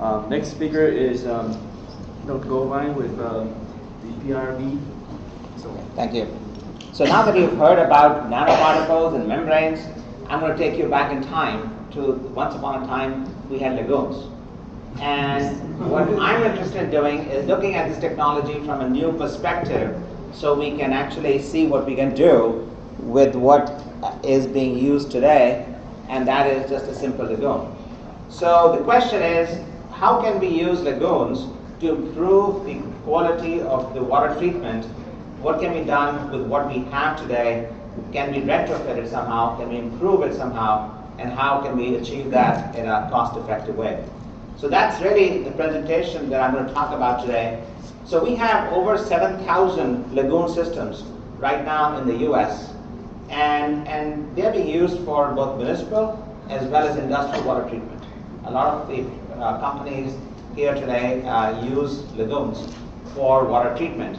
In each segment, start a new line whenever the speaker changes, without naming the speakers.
Um, next speaker is um, Dr. Goldwein with um, the PRB. So,
Thank you. So now that you've heard about nanoparticles and membranes, I'm going to take you back in time to once upon a time we had lagoons. And what I'm interested in doing is looking at this technology from a new perspective so we can actually see what we can do with what is being used today, and that is just a simple lagoon. So the question is, how can we use lagoons to improve the quality of the water treatment? What can be done with what we have today? Can we retrofit it somehow? Can we improve it somehow? And how can we achieve that in a cost-effective way? So that's really the presentation that I'm going to talk about today. So we have over 7,000 lagoon systems right now in the US, and, and they're being used for both municipal as well as industrial water treatment. A lot of the companies here today uh, use lagoons for water treatment.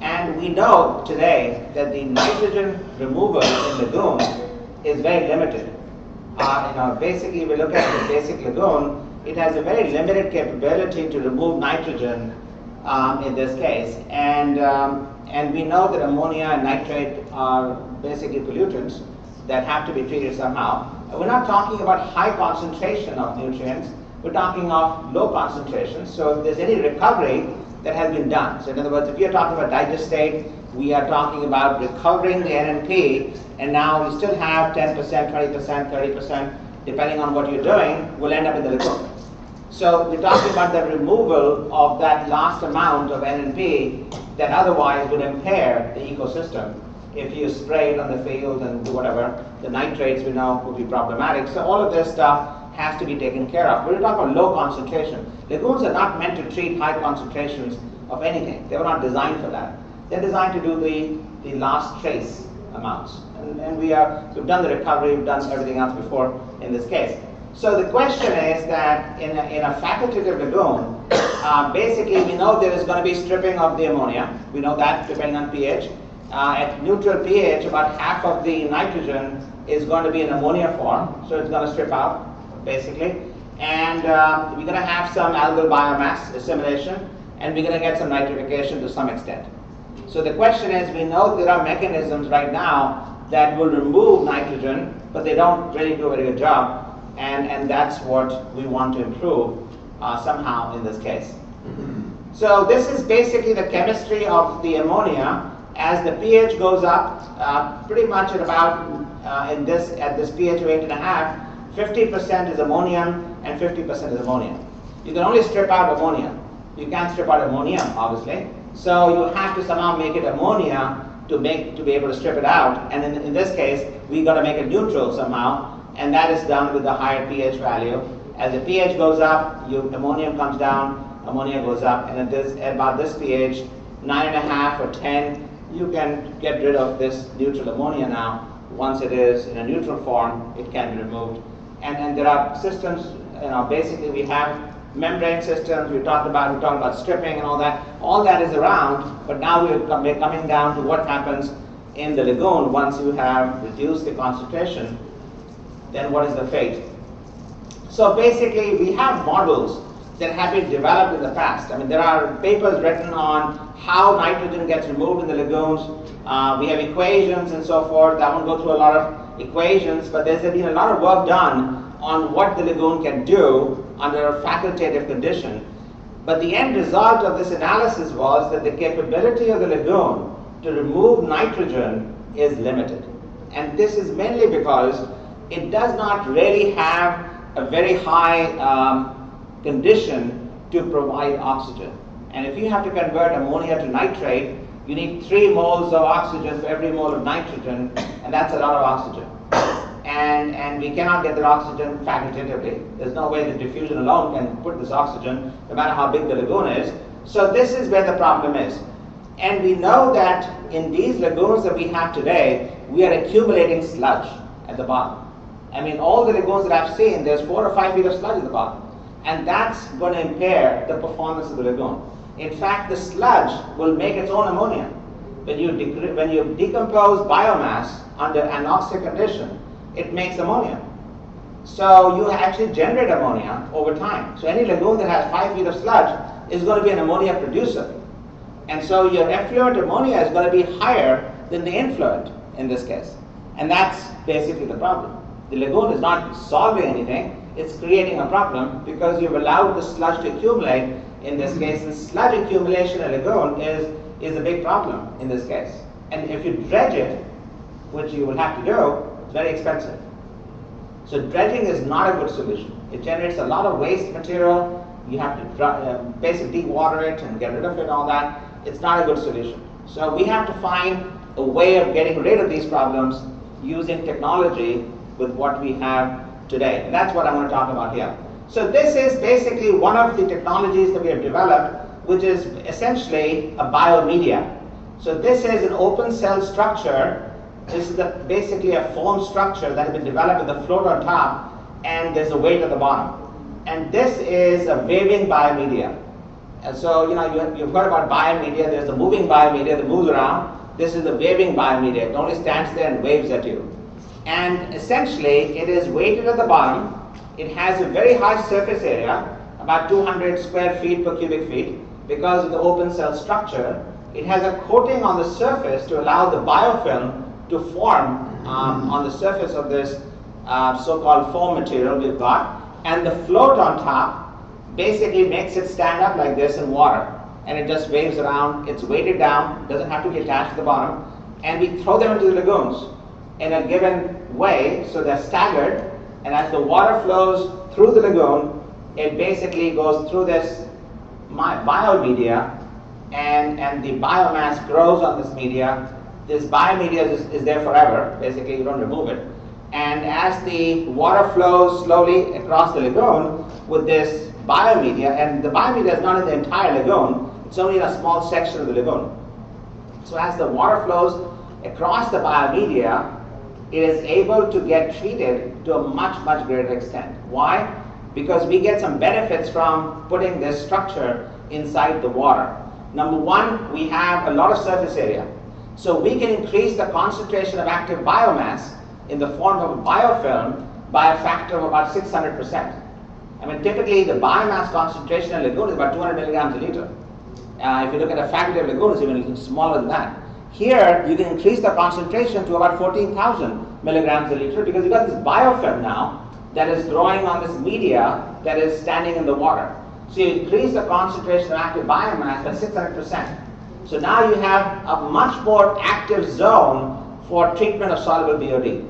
And we know today that the nitrogen removal in lagoons is very limited. Uh, you know, basically, we look at the basic lagoon, it has a very limited capability to remove nitrogen um, in this case. And, um, and we know that ammonia and nitrate are basically pollutants that have to be treated somehow. We're not talking about high concentration of nutrients, we're talking of low concentrations, So if there's any recovery that has been done. So in other words, if you're talking about digestate, we are talking about recovering the NNP, and now we still have 10%, 20%, 30%, depending on what you're doing, we'll end up in the lagoon. So we're talking about the removal of that last amount of NNP that otherwise would impair the ecosystem. If you spray it on the field and do whatever, the nitrates we know would be problematic. So all of this stuff has to be taken care of. We're talking about low concentration. Lagoons are not meant to treat high concentrations of anything. They were not designed for that. They're designed to do the, the last trace amounts. And, and we are, we've done the recovery, we've done everything else before in this case. So the question is that in a, in a facultative lagoon, uh, basically we know there is going to be stripping of the ammonia. We know that depending on pH. Uh, at neutral pH, about half of the nitrogen is going to be in ammonia form, so it's going to strip out, basically. And uh, we're going to have some algal biomass assimilation, and we're going to get some nitrification to some extent. So the question is, we know there are mechanisms right now that will remove nitrogen, but they don't really do a very good job and, and that's what we want to improve uh, somehow in this case. So this is basically the chemistry of the ammonia. As the pH goes up, uh, pretty much at about uh, in this at this pH of eight and a half, 50% is ammonium and 50% is ammonia. You can only strip out ammonia. You can't strip out ammonium, obviously. So you have to somehow make it ammonia to make to be able to strip it out. And in, in this case, we got to make it neutral somehow and that is done with the higher pH value. As the pH goes up, you, ammonium comes down, ammonia goes up, and at, this, at about this pH, 9.5 or 10, you can get rid of this neutral ammonia now. Once it is in a neutral form, it can be removed. And, there are systems, you know, basically we have membrane systems, we talked about, we talked about stripping and all that. All that is around, but now we're coming down to what happens in the lagoon once you have reduced the concentration then what is the fate? So basically, we have models that have been developed in the past. I mean, there are papers written on how nitrogen gets removed in the lagoons. Uh, we have equations and so forth. I won't go through a lot of equations, but there's been a lot of work done on what the lagoon can do under a facultative condition. But the end result of this analysis was that the capability of the lagoon to remove nitrogen is limited. And this is mainly because it does not really have a very high um, condition to provide oxygen. And if you have to convert ammonia to nitrate, you need three moles of oxygen for every mole of nitrogen, and that's a lot of oxygen. And, and we cannot get that oxygen facultatively. There's no way that diffusion alone can put this oxygen, no matter how big the lagoon is. So this is where the problem is. And we know that in these lagoons that we have today, we are accumulating sludge at the bottom. I mean, all the lagoons that I've seen, there's four or five feet of sludge at the bottom. And that's going to impair the performance of the lagoon. In fact, the sludge will make its own ammonia. When you, when you decompose biomass under anoxic condition, it makes ammonia. So you actually generate ammonia over time. So any lagoon that has five feet of sludge is going to be an ammonia producer. And so your effluent ammonia is going to be higher than the influent in this case. And that's basically the problem. The lagoon is not solving anything, it's creating a problem because you've allowed the sludge to accumulate in this case. And sludge accumulation in a lagoon is, is a big problem in this case. And if you dredge it, which you will have to do, very expensive. So dredging is not a good solution. It generates a lot of waste material. You have to uh, basically dewater it and get rid of it and all that. It's not a good solution. So we have to find a way of getting rid of these problems using technology with what we have today. And that's what I want to talk about here. So this is basically one of the technologies that we have developed, which is essentially a biomedia. So this is an open cell structure. This is basically a foam structure that has been developed with a float on top, and there's a weight at the bottom. And this is a waving biomedia. And so, you know, you, have heard about biomedia. There's the moving biomedia that moves around. This is the waving biomedia. It only stands there and waves at you. And essentially, it is weighted at the bottom. It has a very high surface area, about 200 square feet per cubic feet, because of the open cell structure. It has a coating on the surface to allow the biofilm to form um, on the surface of this uh, so-called foam material we've got. And the float on top basically makes it stand up like this in water. And it just waves around. It's weighted down, doesn't have to be attached to the bottom. And we throw them into the lagoons in a given way, so they're staggered, and as the water flows through the lagoon, it basically goes through this my biomedia, and, and the biomass grows on this media. This biomedia is, is there forever, basically you don't remove it. And as the water flows slowly across the lagoon with this biomedia, and the biomedia is not in the entire lagoon, it's only in a small section of the lagoon. So as the water flows across the biomedia, it is able to get treated to a much, much greater extent. Why? Because we get some benefits from putting this structure inside the water. Number one, we have a lot of surface area. So we can increase the concentration of active biomass in the form of a biofilm by a factor of about 600%. I mean, typically the biomass concentration in lagoon is about 200 milligrams a liter. Uh, if you look at a facultative lagoon, it's even smaller than that. Here, you can increase the concentration to about 14,000 milligrams a liter because you've got this biofilm now that is growing on this media that is standing in the water. So you increase the concentration of active biomass by 600%. So now you have a much more active zone for treatment of soluble BOD.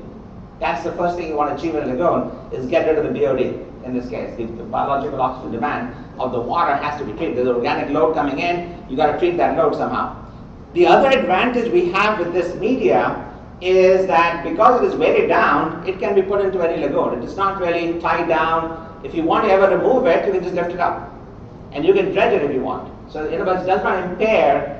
That's the first thing you want to achieve in a lagoon is get rid of the BOD in this case. The, the biological oxygen demand of the water has to be treated. There's organic load coming in, you got to treat that load somehow. The other advantage we have with this media is that because it is weighted down, it can be put into any lagoon. It is not really tied down. If you want to ever remove it, you can just lift it up. And you can dredge it if you want. So in other it does not impair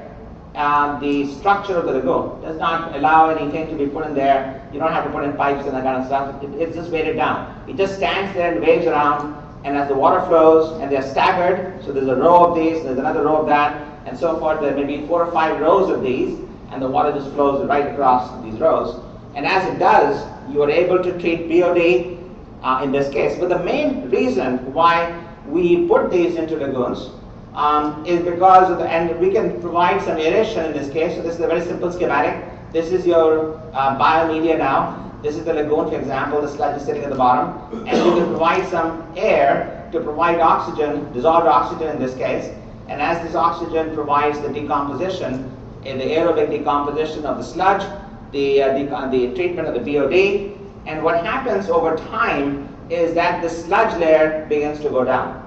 uh, the structure of the lagoon. Does not allow anything to be put in there. You don't have to put in pipes and that kind of stuff. It, it's just weighted down. It just stands there and waves around. And as the water flows, and they're staggered, so there's a row of these, there's another row of that, and so forth. There may be four or five rows of these, and the water just flows right across these rows. And as it does, you are able to treat BOD uh, in this case. But the main reason why we put these into lagoons um, is because of the, and we can provide some aeration in this case. So this is a very simple schematic. This is your uh, biomedia now. This is the lagoon, for example. The sludge is sitting at the bottom. And you can provide some air to provide oxygen, dissolved oxygen in this case. And as this oxygen provides the decomposition, in the aerobic decomposition of the sludge, the, uh, the treatment of the BOD, and what happens over time is that the sludge layer begins to go down.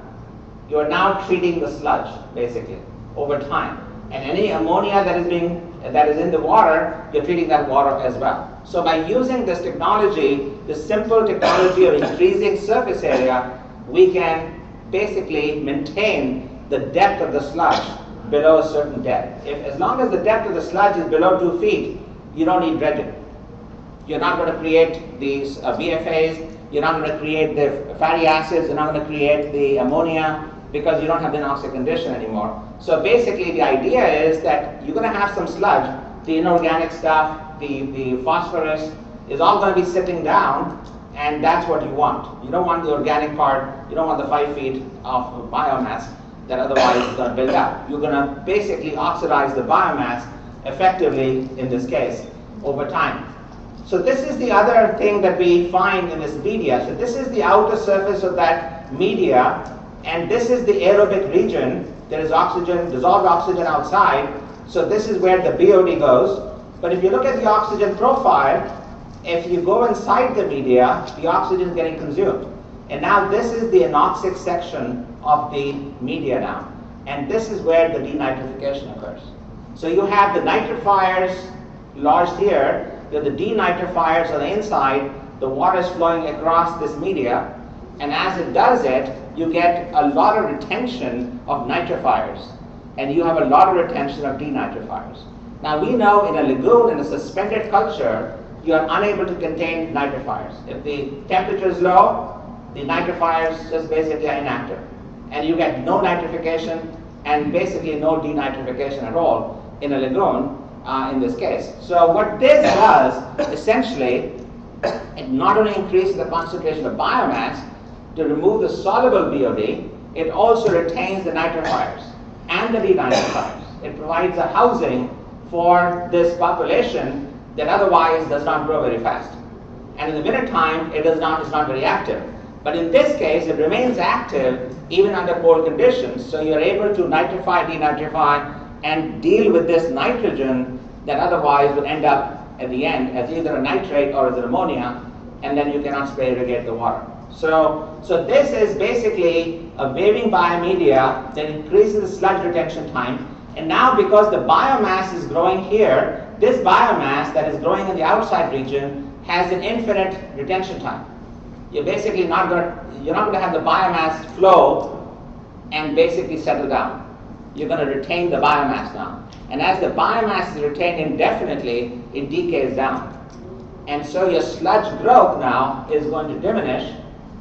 You are now treating the sludge, basically, over time. And any ammonia that is being that is in the water, you're treating that water as well. So by using this technology, the simple technology of increasing surface area, we can basically maintain the depth of the sludge below a certain depth. If, as long as the depth of the sludge is below two feet, you don't need dredging. You're not going to create these uh, VFAs, you're not going to create the fatty acids, you're not going to create the ammonia because you don't have the anoxic condition anymore. So basically the idea is that you're going to have some sludge, the inorganic stuff, the, the phosphorus is all going to be sitting down And that's what you want. You don't want the organic part, you don't want the five feet of biomass that otherwise is going to build up. You're going to basically oxidize the biomass effectively, in this case, over time. So this is the other thing that we find in this media. So this is the outer surface of that media, and this is the aerobic region. There is oxygen, dissolved oxygen outside. So this is where the BOD goes. But if you look at the oxygen profile, if you go inside the media, the oxygen is getting consumed. And now this is the anoxic section of the media now. And this is where the denitrification occurs. So you have the nitrifiers lodged here, you have the denitrifiers on the inside, the water is flowing across this media, and as it does it, you get a lot of retention of nitrifiers, and you have a lot of retention of denitrifiers. Now we know in a lagoon, in a suspended culture, you are unable to contain nitrifiers. If the temperature is low, the nitrifiers just basically are inactive. And you get no nitrification and basically no denitrification at all in a lagoon uh, in this case. So what this does, essentially, it not only increases the concentration of biomass to remove the soluble BOD, it also retains the nitrifiers and the denitrifiers. It provides a housing for this population that otherwise does not grow very fast. And in the winter time, it does not, is not very active. But in this case, it remains active even under cold conditions. So you're able to nitrify, denitrify, and deal with this nitrogen that otherwise would end up at the end as either a nitrate or as an ammonia, and then you cannot spray irrigate the water. So, so this is basically a waving biomedia that increases the sludge retention time. And now because the biomass is growing here, this biomass that is growing in the outside region has an infinite retention time. You're basically not going you're not going to have the biomass flow and basically settle down. You're going to retain the biomass now. And as the biomass is retained indefinitely, it decays down. And so your sludge growth now is going to diminish.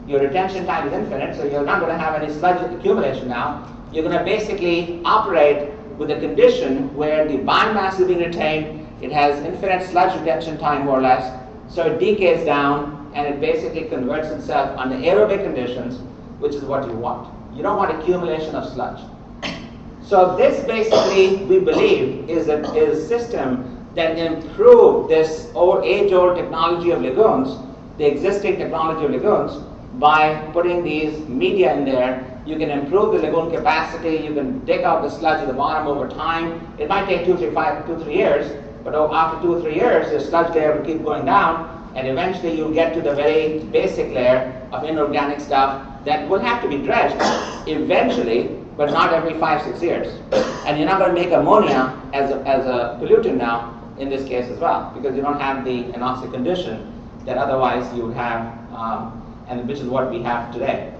Your retention time is infinite, so you're not going to have any sludge accumulation now. You're going to basically operate with a condition where the biomass is being retained it has infinite sludge retention time, more or less, so it decays down and it basically converts itself under aerobic conditions, which is what you want. You don't want accumulation of sludge. So this basically, we believe, is a, is a system that improved this old, age-old technology of lagoons, the existing technology of lagoons, by putting these media in there. You can improve the lagoon capacity. You can take out the sludge at the bottom over time. It might take two, three, five, two, three years, but after two or three years, the sludge layer will keep going down, and eventually you'll get to the very basic layer of inorganic stuff that will have to be dredged eventually, but not every five, six years. And you're not going to make ammonia as a, as a pollutant now in this case as well, because you don't have the anoxic condition that otherwise you would have, um, and which is what we have today.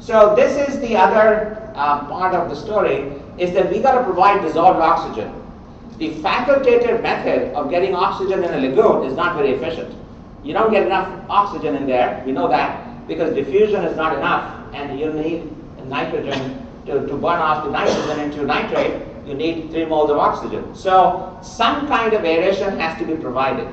So this is the other uh, part of the story, is that we got to provide dissolved oxygen the facultative method of getting oxygen in a lagoon is not very efficient. You don't get enough oxygen in there, we know that, because diffusion is not enough, and you need nitrogen to, to burn off the nitrogen into nitrate, you need 3 moles of oxygen. So some kind of aeration has to be provided.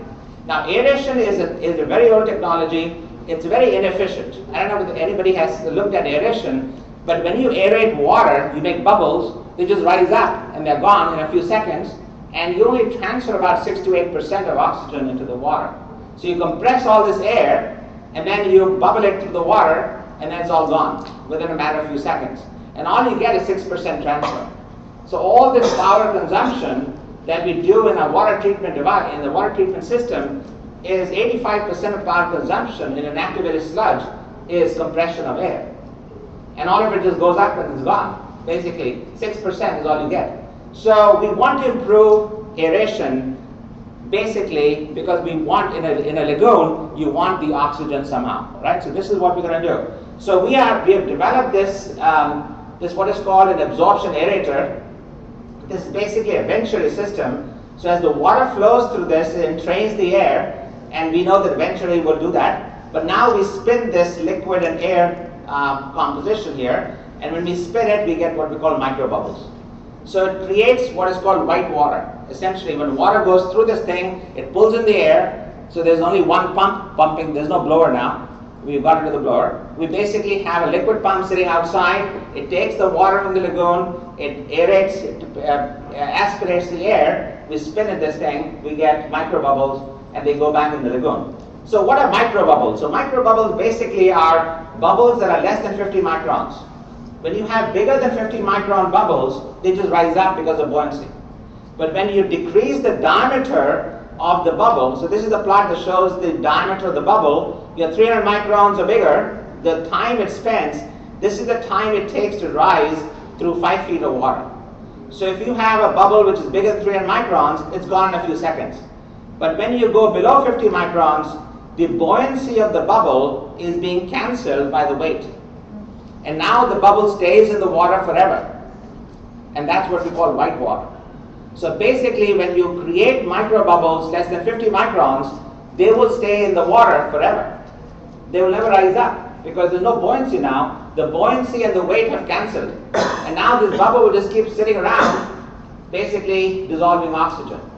Now aeration is a, is a very old technology, it's very inefficient. I don't know if anybody has looked at aeration, but when you aerate water, you make bubbles, they just rise up and they're gone in a few seconds, and you only transfer about 6 to 8% of oxygen into the water. So you compress all this air, and then you bubble it through the water, and then it's all gone within a matter of a few seconds. And all you get is 6% transfer. So all this power consumption that we do in a water treatment device, in the water treatment system, is 85% of power consumption in an activated sludge is compression of air. And all of it just goes up and it's gone. Basically, 6% is all you get. So we want to improve aeration basically because we want in a, in a lagoon, you want the oxygen somehow, right? So this is what we're going to do. So we, are, we have developed this, um, this what is called an absorption aerator. This is basically a venturi system. So as the water flows through this, it entrains the air, and we know that eventually we'll do that. But now we spin this liquid and air uh, composition here, and when we spin it, we get what we call microbubbles. So it creates what is called white water. Essentially, when water goes through this thing, it pulls in the air, So there's only one pump pumping, there's no blower now. We've got rid of the blower. We basically have a liquid pump sitting outside. It takes the water from the lagoon, it aerates, it uh, aspirates the air. We spin at this thing, we get micro bubbles, and they go back in the lagoon. So what are microbubbles? So microbubbles basically are bubbles that are less than 50 microns. When you have bigger than 50 micron bubbles, they just rise up because of buoyancy. But when you decrease the diameter of the bubble, so this is a plot that shows the diameter of the bubble, you're 300 microns or bigger, the time it spends, this is the time it takes to rise through 5 feet of water. So if you have a bubble which is bigger than 300 microns, it's gone in a few seconds. But when you go below 50 microns, the buoyancy of the bubble is being cancelled by the weight. And now the bubble stays in the water forever. And that's what we call white water. So basically, when you create micro bubbles less than 50 microns, they will stay in the water forever. They will never rise up because there's no buoyancy now. The buoyancy and the weight have cancelled. And now this bubble will just keep sitting around, basically dissolving oxygen.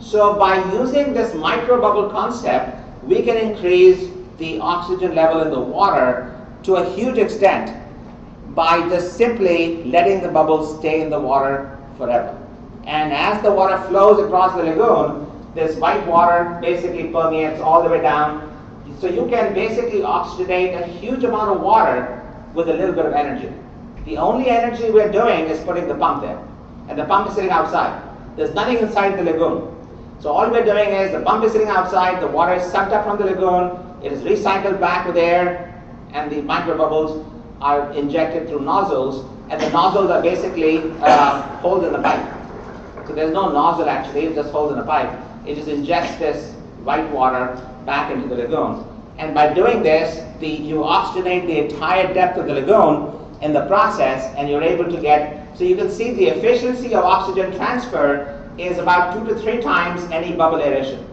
So by using this micro bubble concept, we can increase the oxygen level in the water to a huge extent by just simply letting the bubbles stay in the water forever. And as the water flows across the lagoon, this white water basically permeates all the way down. So you can basically oxygenate a huge amount of water with a little bit of energy. The only energy we're doing is putting the pump there. And the pump is sitting outside. There's nothing inside the lagoon. So all we're doing is the pump is sitting outside, the water is sucked up from the lagoon, it is recycled back with air, and the microbubbles are injected through nozzles, and the nozzles are basically uh, holes in the pipe. So there's no nozzle actually, it just holes in the pipe. It just injects this white water back into the lagoon. And by doing this, the, you oxygenate the entire depth of the lagoon in the process, and you're able to get, so you can see the efficiency of oxygen transfer is about two to three times any bubble aeration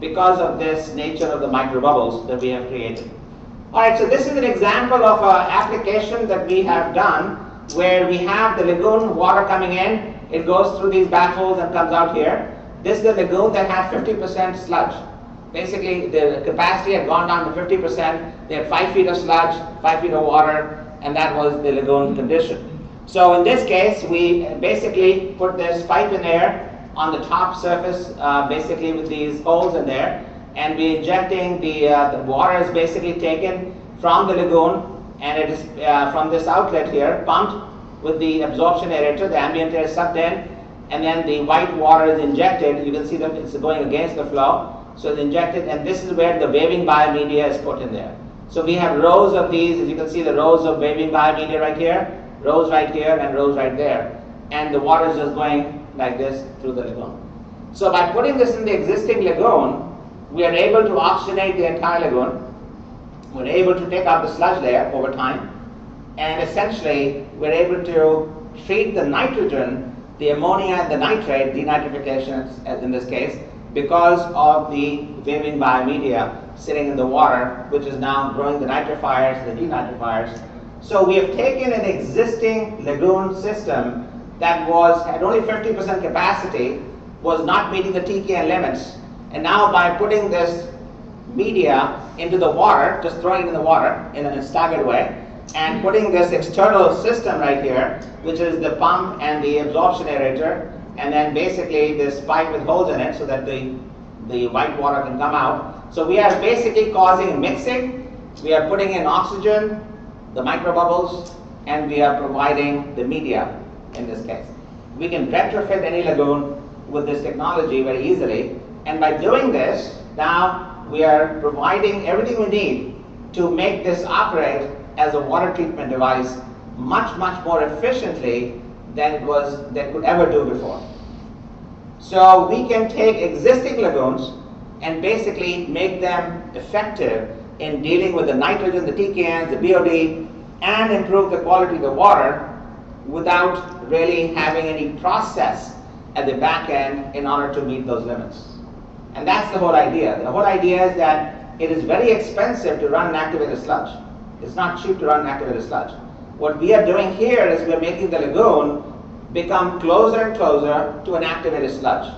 because of this nature of the microbubbles that we have created. All right, so this is an example of an application that we have done where we have the lagoon water coming in, it goes through these baffles and comes out here. This is the lagoon that had 50% sludge. Basically, the capacity had gone down to 50%. They had 5 feet of sludge, 5 feet of water, and that was the lagoon condition. So in this case, we basically put this pipe in there on the top surface, uh, basically with these holes in there, and we're injecting the, uh, the water is basically taken from the lagoon and it is uh, from this outlet here pumped with the absorption aerator, the ambient air is sucked in and then the white water is injected. You can see that it's going against the flow. So it's injected and this is where the waving biomedia is put in there. So we have rows of these, as you can see the rows of waving biomedia right here, rows right here and rows right there. And the water is just going like this through the lagoon. So by putting this in the existing lagoon, we are able to oxygenate the entire lagoon. We're able to take out the sludge layer over time. And essentially, we're able to treat the nitrogen, the ammonia and the nitrate, denitrification as in this case, because of the waving biomedia sitting in the water, which is now growing the nitrifiers, the denitrifiers. So we have taken an existing lagoon system that was had only 50% capacity, was not meeting the TKN limits, and now by putting this media into the water, just throwing it in the water in a staggered way, and putting this external system right here, which is the pump and the absorption aerator, and then basically this pipe with holes in it so that the, the white water can come out. So we are basically causing mixing, we are putting in oxygen, the microbubbles, and we are providing the media in this case. We can retrofit any lagoon with this technology very easily and by doing this, now we are providing everything we need to make this operate as a water treatment device much, much more efficiently than it was that could ever do before. So we can take existing lagoons and basically make them effective in dealing with the nitrogen, the TKNs, the BOD, and improve the quality of the water without really having any process at the back end in order to meet those limits. And that's the whole idea. The whole idea is that it is very expensive to run an activated sludge. It's not cheap to run an activated sludge. What we are doing here is we're making the lagoon become closer and closer to an activated sludge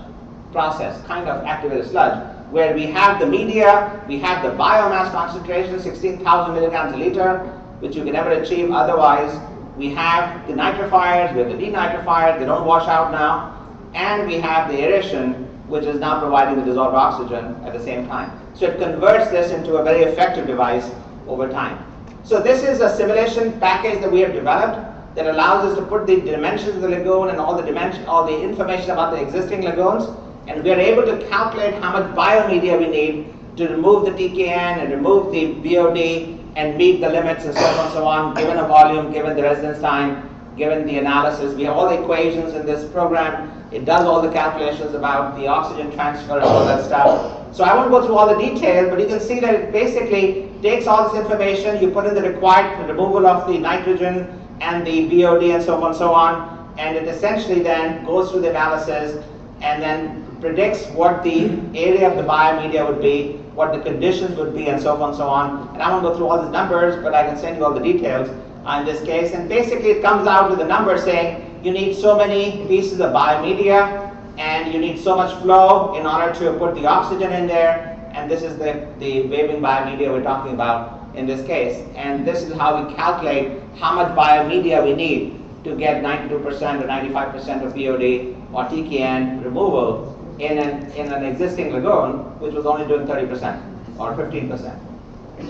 process, kind of activated sludge. where we have the media, we have the biomass concentration, 16,000 milligrams a liter, which you can never achieve otherwise. We have the nitrifiers, we have the denitrifiers, they don't wash out now. And we have the aeration, which is now providing the dissolved oxygen at the same time. So it converts this into a very effective device over time. So this is a simulation package that we have developed that allows us to put the dimensions of the lagoon and all the dimension, all the information about the existing lagoons, and we are able to calculate how much biomedia we need to remove the TKN and remove the BOD and meet the limits and so on and so on, given a volume, given the residence time, given the analysis. We have all the equations in this program. It does all the calculations about the oxygen transfer and all that stuff. So I won't go through all the details, but you can see that it basically takes all this information, you put in the required removal of the nitrogen and the BOD and so on and so on, and it essentially then goes through the analysis and then predicts what the area of the biomedia would be, what the conditions would be, and so on and so on. And I won't go through all these numbers, but I can send you all the details in this case. And basically, it comes out with a number saying you need so many pieces of biomedia, and you need so much flow in order to put the oxygen in there. And this is the, the waving biomedia we're talking about in this case. And this is how we calculate how much biomedia we need to get 92% or 95% of BOD or TKN removal in an, in an existing lagoon, which was only doing 30% or 15%.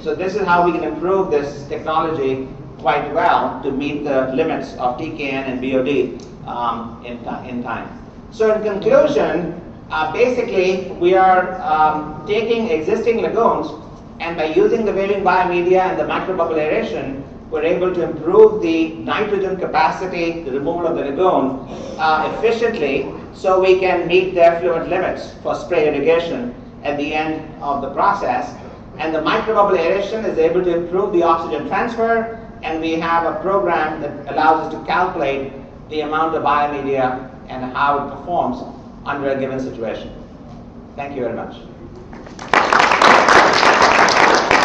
So this is how we can improve this technology quite well to meet the limits of TKN and BOD um, in, in time. So in conclusion, uh, basically we are um, taking existing lagoons and by using the waving biomedia and the microbubble we're able to improve the nitrogen capacity, the removal of the lagoon uh, efficiently so we can meet the effluent limits for spray irrigation at the end of the process. And the microbubble aeration is able to improve the oxygen transfer and we have a program that allows us to calculate the amount of biomedia and how it performs under a given situation. Thank you very much.